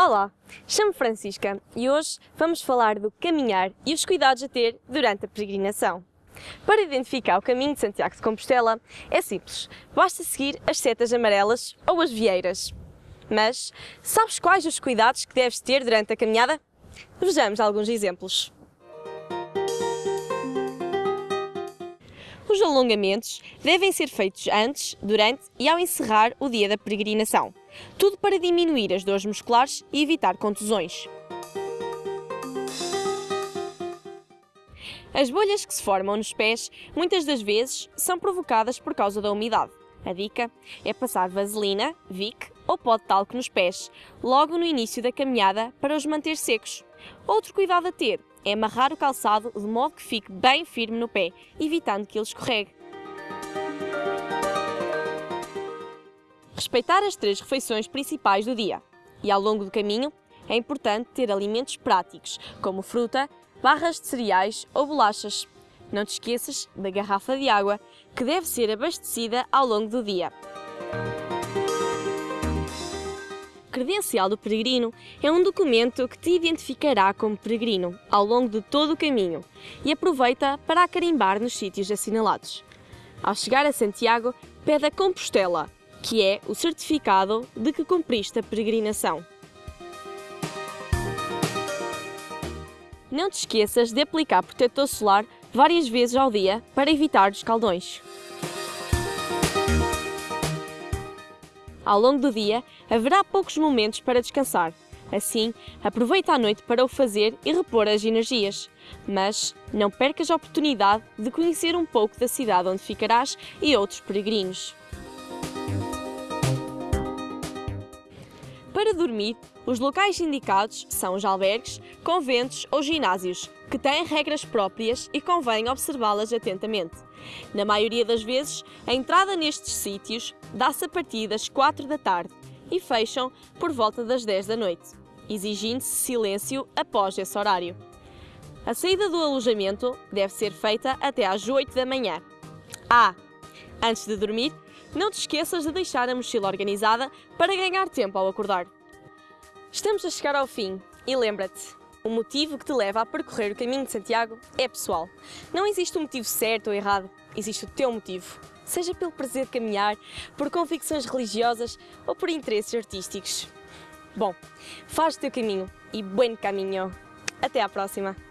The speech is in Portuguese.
Olá, chamo-me Francisca e hoje vamos falar do caminhar e os cuidados a ter durante a peregrinação. Para identificar o caminho de Santiago de Compostela é simples, basta seguir as setas amarelas ou as vieiras. Mas sabes quais os cuidados que deves ter durante a caminhada? Vejamos alguns exemplos. Os alongamentos devem ser feitos antes, durante e ao encerrar o dia da peregrinação. Tudo para diminuir as dores musculares e evitar contusões. As bolhas que se formam nos pés muitas das vezes são provocadas por causa da umidade. A dica é passar vaselina, Vic ou pó de talco nos pés, logo no início da caminhada para os manter secos. Outro cuidado a ter é amarrar o calçado de modo que fique bem firme no pé, evitando que ele escorregue. Respeitar as três refeições principais do dia. E ao longo do caminho, é importante ter alimentos práticos, como fruta, barras de cereais ou bolachas. Não te esqueças da garrafa de água, que deve ser abastecida ao longo do dia. credencial do peregrino é um documento que te identificará como peregrino ao longo de todo o caminho e aproveita para carimbar nos sítios assinalados. Ao chegar a Santiago, pede a Compostela, que é o certificado de que cumpriste a peregrinação. Não te esqueças de aplicar protetor solar várias vezes ao dia para evitar os caldões. Ao longo do dia, haverá poucos momentos para descansar. Assim, aproveita a noite para o fazer e repor as energias. Mas não percas a oportunidade de conhecer um pouco da cidade onde ficarás e outros peregrinos. Para dormir, os locais indicados são os albergues, conventos ou ginásios, que têm regras próprias e convém observá-las atentamente. Na maioria das vezes, a entrada nestes sítios dá-se a partir das 4 da tarde e fecham por volta das 10 da noite, exigindo-se silêncio após esse horário. A saída do alojamento deve ser feita até às 8 da manhã. Ah, antes de dormir, não te esqueças de deixar a mochila organizada para ganhar tempo ao acordar. Estamos a chegar ao fim e lembra-te, o motivo que te leva a percorrer o caminho de Santiago é pessoal. Não existe um motivo certo ou errado, existe o teu motivo. Seja pelo prazer de caminhar, por convicções religiosas ou por interesses artísticos. Bom, faz o teu caminho e bom caminho. Até à próxima!